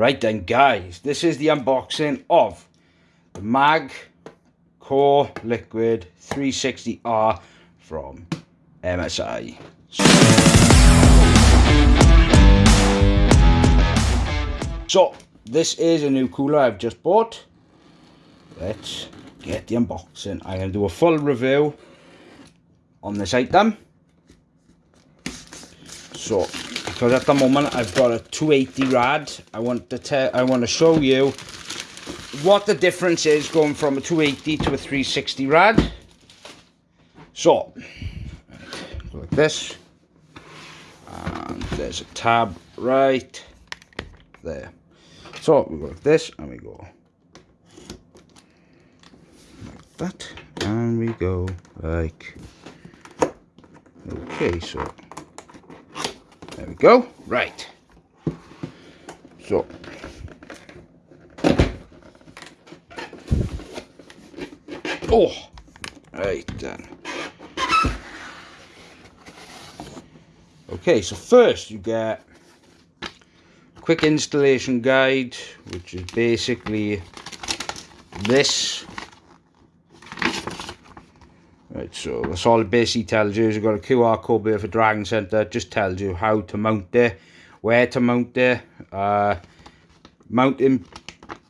Right then guys, this is the unboxing of the MAG Core Liquid 360R from MSI. So, this is a new cooler I've just bought. Let's get the unboxing. I'm going to do a full review on this item. So, because at the moment I've got a 280 rad, I want to tell, I want to show you what the difference is going from a 280 to a 360 rad. So, like this, and there's a tab right there. So we go like this, and we go like that, and we go like okay. So there we go. Right. So Oh, right then. Okay, so first you get quick installation guide, which is basically this. Right, so that's all it basically tells you you've got a QR code there for Dragon Center. Just tells you how to mount it, where to mount it, uh, mounting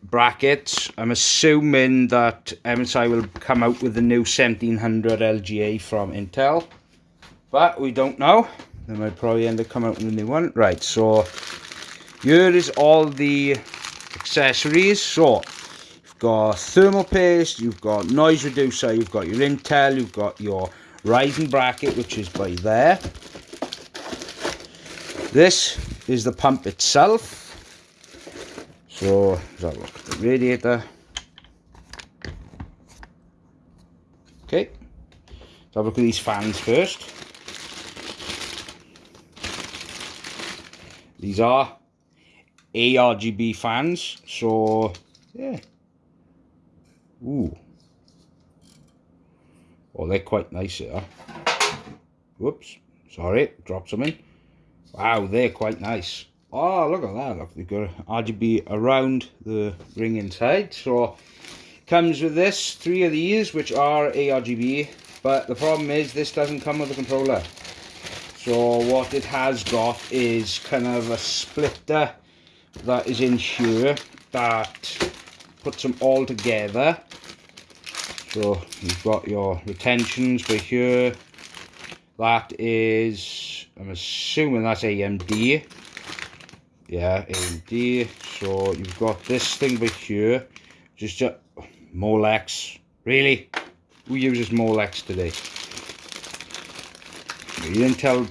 brackets. I'm assuming that MSI will come out with the new 1700 LGA from Intel. But we don't know. They might probably end up coming out with a new one. Right, so here is all the accessories. So got thermal paste, you've got noise reducer, you've got your Intel, you've got your rising bracket, which is by there. This is the pump itself. So, let's have a look at the radiator. Okay, let's have a look at these fans first. These are ARGB fans, so yeah. Ooh. Oh, they're quite nice here. Whoops, sorry, dropped something. Wow, they're quite nice. Oh, look at that. Look, they've got RGB around the ring inside. So, comes with this, three of these, which are ARGB. But the problem is, this doesn't come with a controller. So, what it has got is kind of a splitter that is in here that puts them all together. So, you've got your retentions for here. That is, I'm assuming that's AMD yeah AMD so you've got this thing by here just uh, Molex. Really? Who uses Molex today? Your Intel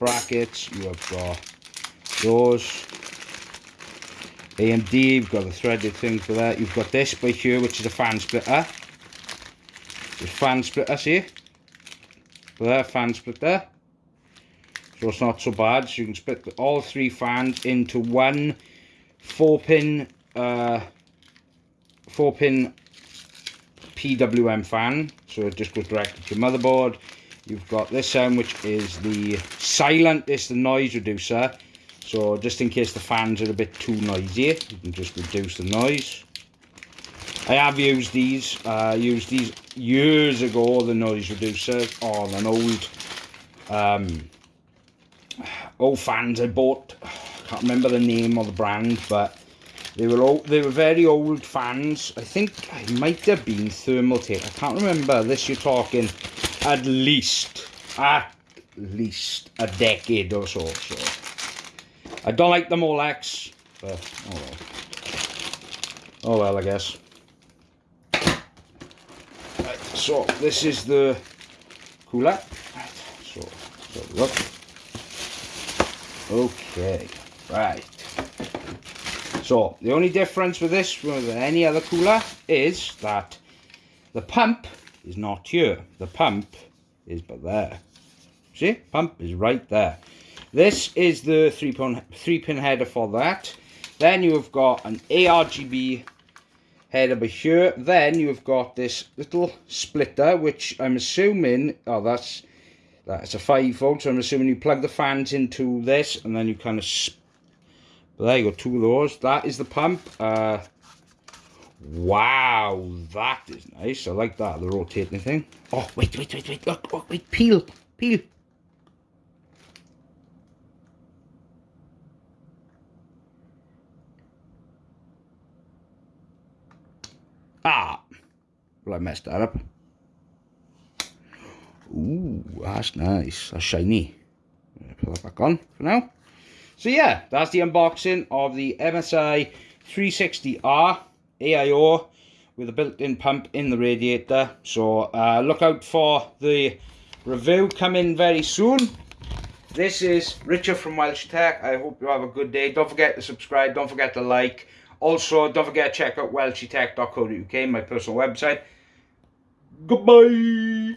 brackets you have got those. AMD you've got the threaded thing for that. You've got this by here which is a fan splitter the fan splitter see? There fan splitter. So it's not so bad. So you can split all three fans into one four pin uh, four pin PWM fan. So it just goes direct to your motherboard. You've got this end which is the silent it's the noise reducer. So just in case the fans are a bit too noisy you can just reduce the noise I have used these I uh, used these years ago the noise reducer on an old um, old fans I bought. I can't remember the name of the brand, but they were all they were very old fans. I think it might have been Thermaltake. I can't remember. This you're talking at least at least a decade or so. So I don't like the Molex, but oh well. Oh well, I guess. So this is the cooler. So, so look. Okay, right. So, the only difference with this with any other cooler is that the pump is not here. The pump is but there. See? Pump is right there. This is the three pin, three pin header for that. Then you have got an ARGB header by here. Then you've got this little splitter, which I'm assuming, oh, that's that's a 5 volt, so I'm assuming you plug the fans into this and then you kind of there you go, two of those. That is the pump. Uh, wow, that is nice. I like that, the rotating thing. Oh, wait, wait, wait, wait, look, oh, wait, peel, peel. Well, I messed that up. Ooh, that's nice. That's shiny. Put that back on for now. So yeah, that's the unboxing of the MSI 360R AIO with a built-in pump in the radiator. So uh, look out for the review coming very soon. This is Richard from Welsh Tech. I hope you have a good day. Don't forget to subscribe. Don't forget to like. Also, don't forget to check out welshytech.co.uk, my personal website. Goodbye.